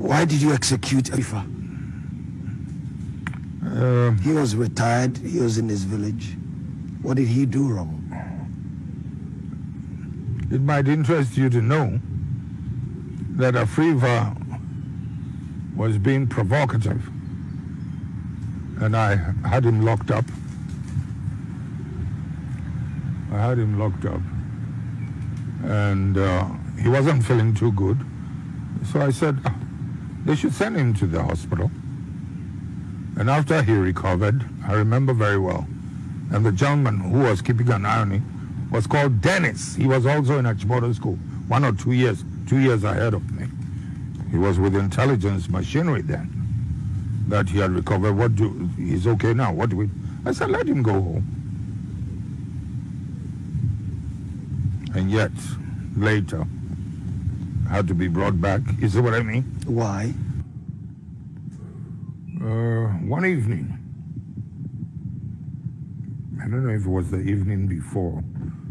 Why did you execute Ifa? Uh, He was retired. He was in his village. What did he do wrong? it might interest you to know that Afrifa was being provocative. And I had him locked up. I had him locked up. And uh, he wasn't feeling too good. So I said, "Ah, they should send him to the hospital. And after he recovered, I remember very well, and the gentleman who was keeping an eye on him was called Dennis. He was also in Achimota school, one or two years, two years ahead of me. He was with intelligence machinery then. That he had recovered. What do? He's okay now. What do we? I said, let him go home. And yet, later, had to be brought back. You see what I mean? Why? Uh, one evening, I don't know if it was the evening before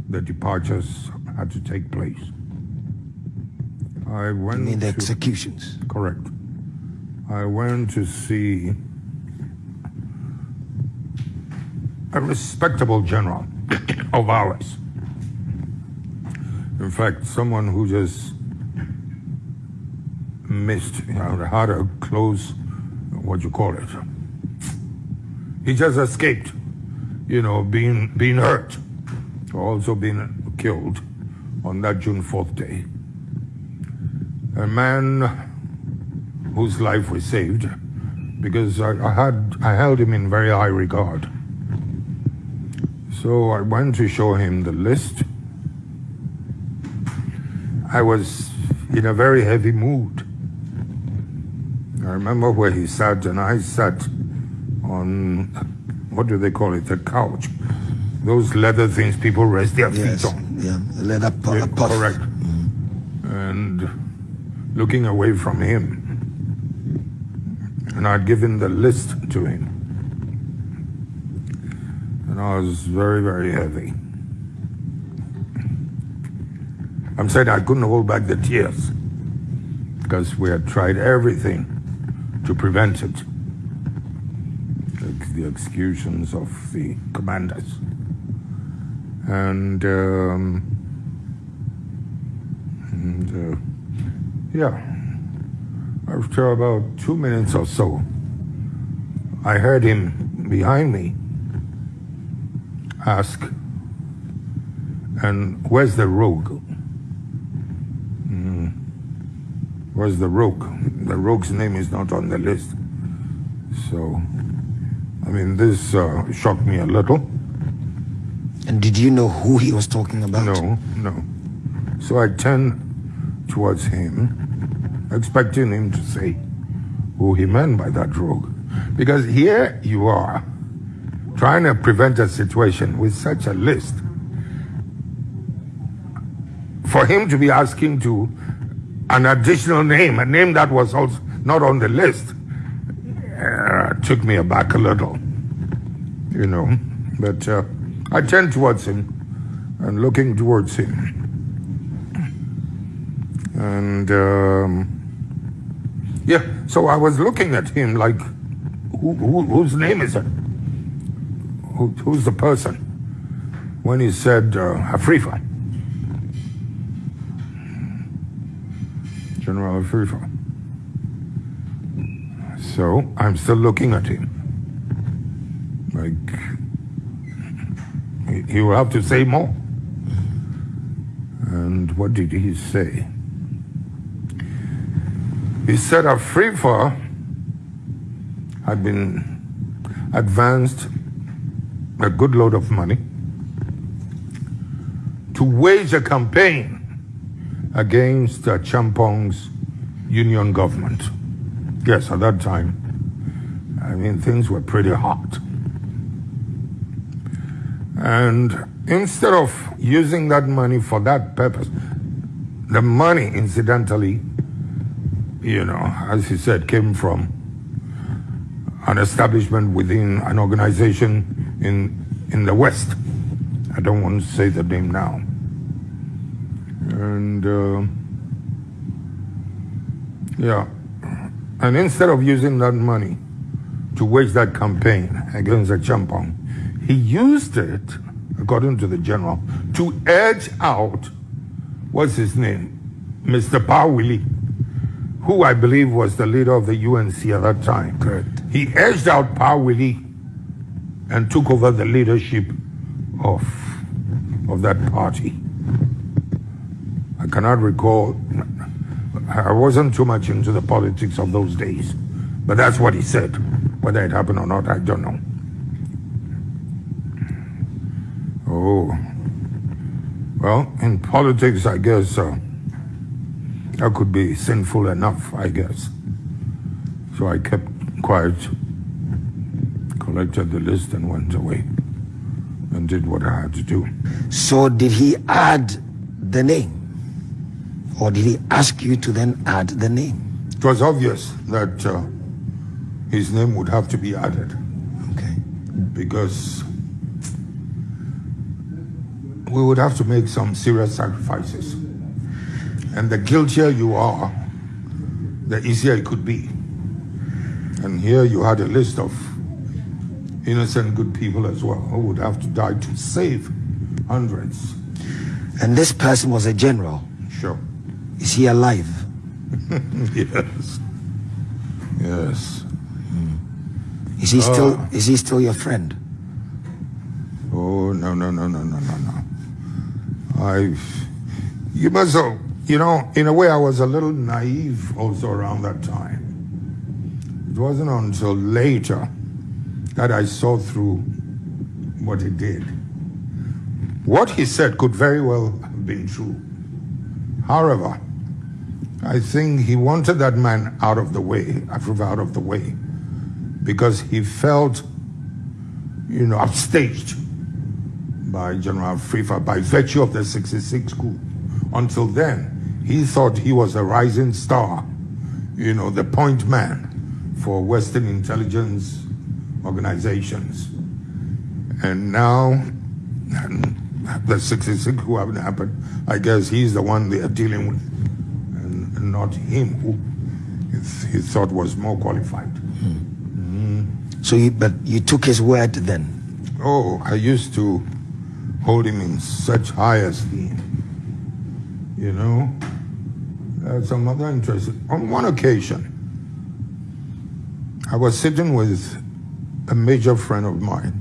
the departures had to take place. I went mean the to, executions. correct. I went to see a respectable general of ours. In fact, someone who just missed, you know, had a close, what you call it. He just escaped, you know, being being hurt, also being killed on that June 4th day. A man whose life was saved because I, I had I held him in very high regard. So I went to show him the list. I was in a very heavy mood. I remember where he sat, and I sat on what do they call it? The couch. Those leather things people rest their Yes. feet on. Yeah. leather Yeah, a correct. And looking away from him. And I'd given the list to him. And I was very, very heavy. I'm saying I couldn't hold back the tears because we had tried everything to prevent it. The executions of the commanders. And, um, and uh, yeah, after about two minutes or so, I heard him behind me ask, and where's the rogue? Mm, where's the rogue? The rogue's name is not on the list. So, I mean, this uh, shocked me a little. And did you know who he was talking about? No, no. So I turned towards him, expecting him to say who he meant by that rogue. Because here you are, trying to prevent a situation with such a list. For him to be asking to an additional name, a name that was also not on the list, uh, took me aback a little, you know. But uh, I turned towards him and looking towards him. And um, yeah, so I was looking at him like, who, who, whose name is it? Who, who's the person? When he said uh, Afrifa. General Afrifa. So I'm still looking at him. Like, he- will have to say more. And what did he say? He said Afrifa had been advanced a good load of money to wage a campaign against uh, Acheampong's union government. Yes, at that time, I mean, things were pretty hot. And instead of using that money for that purpose, the money, incidentally, you know, as he said, came from an establishment within an organization in in the West. I don't want to say the name now. And uh, yeah, And instead of using that money to wage that campaign against Acheampong, he used it, according to the general, to edge out, what's his name? Mr. Pawili, who I believe was the leader of the UNC at that time. Correct. He edged out Pawili and took over the leadership of, of that party. Cannot recall, I wasn't too much into the politics of those days, but that's what he said. Whether it happened or not, I don't know. Oh. Well, in politics, I guess uh, that could be sinful enough, I guess. So I kept quiet, collected the list, and went away and did what I had to do. So did he add the name? Or did he ask you to then add the name? It was obvious that uh, his name would have to be added Okay. because we would have to make some serious sacrifices. And the guiltier you are, the easier it could be. And here you had a list of innocent good people as well who would have to die to save hundreds. And this person was a general. Sure. Is he alive? yes. Yes. Is he still Ah. is he still your friend? Oh no no no no no no no. I, you must have, you know, in a way, I was a little naive also around that time. It wasn't until later that I saw through what he did. What he said could very well have been true. However, I think he wanted that man out of the way, out of the way, because he felt, you know, upstaged by General Afrifa by virtue of the 66 coup. Until then, he thought he was a rising star, you know, the point man for Western intelligence organizations. And now, the 66 coup happened. I guess he's the one they are dealing with, and, not him who he, th- he thought was more qualified. So you but you took his word then. Oh, I used to hold him in such high esteem. You know? Uh, some other interest. On one occasion, I was sitting with a major friend of mine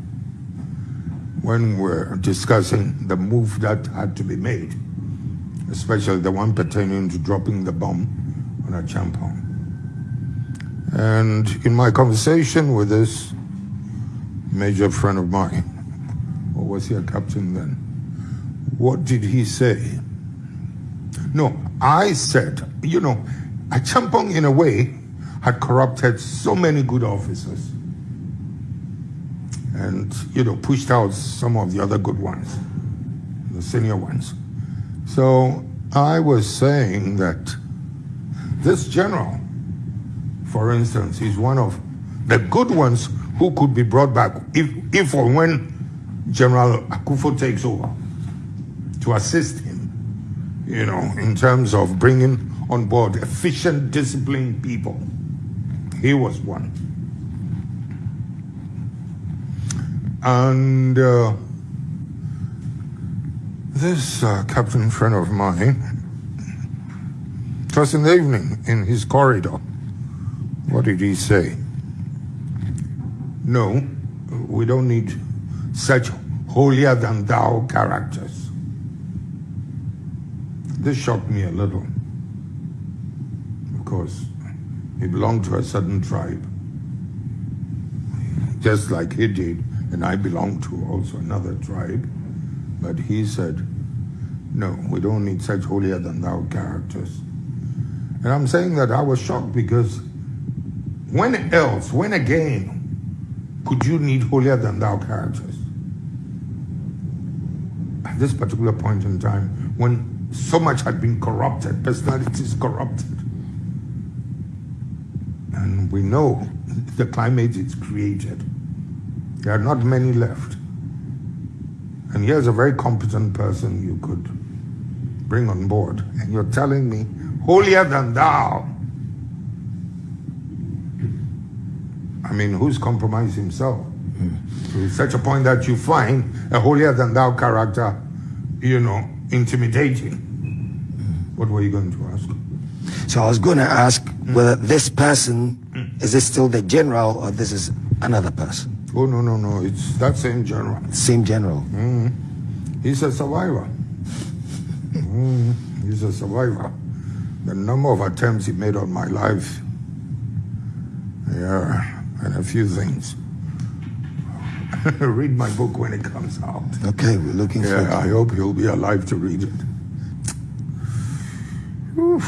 when we were discussing the move that had to be made, especially the one pertaining to dropping the bomb on Acheampong. And in my conversation with this major friend of mine, or was he a captain then? What did he say? No, I said, you know, Acheampong in a way had corrupted so many good officers and, you know, pushed out some of the other good ones, the senior ones. So I was saying that this general, for instance, is one of the good ones who could be brought back if, if or when General Akuffo takes over to assist him, you know, in terms of bringing on board efficient, disciplined people. He was one. And uh, this uh, captain friend of mine, was in the evening in his corridor. What did he say? No, we don't need such holier than thou characters. This shocked me a little. Of course, he belonged to a certain tribe, just like he did, and I belong to also another tribe. But he said, no, we don't need such holier than thou characters. And I'm saying that I was shocked because when else, when again, could you need holier than thou characters? At this particular point in time, when so much had been corrupted, personalities corrupted, and we know the climate is created, there are not many left. And here's a very competent person you could bring on board, and you're telling me, holier than thou. I mean, who's compromised himself? To such a point that you find a holier than thou character, you know, intimidating. What were you going to ask? So I was going to ask whether this person mm. is this still the general or this is another person? Oh, no, no, no. It's that same general. Same general. He's a survivor. Mm, he's a survivor. The number of attempts he made on my life. Yeah, and a few things. read my book when it comes out. Okay, we're looking Yeah. I hope he'll be alive to read it. Oof.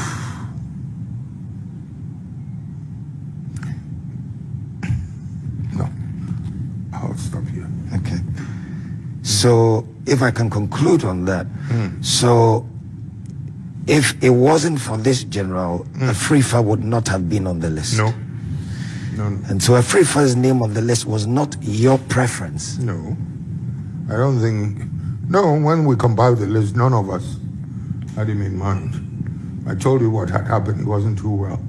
No, I'll stop here. Okay. So if I can conclude on that, so if it wasn't for this general, a Afrifa would not have been on the list. No, no. And so Afrifa's name on the list was not your preference. No, I don't think. No, when we compiled the list, none of us had him in mind. I told you what had happened. He wasn't too well.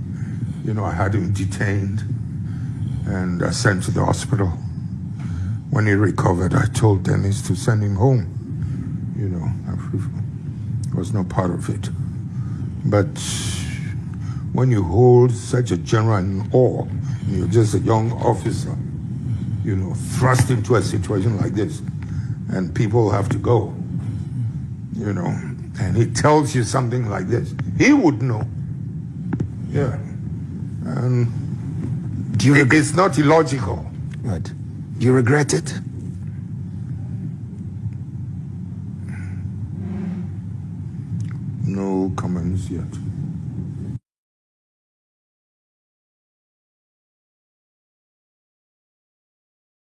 You know, I had him detained and uh, sent to the hospital. When he recovered, I told Dennis to send him home. You know, I was not part of it. But when you hold such a general in awe, and you're just a young officer, you know, thrust into a situation like this, and people have to go, you know, and he tells you something like this, he would know. Yeah. And Do you, it- it's not illogical. right. You regret it? No comments yet.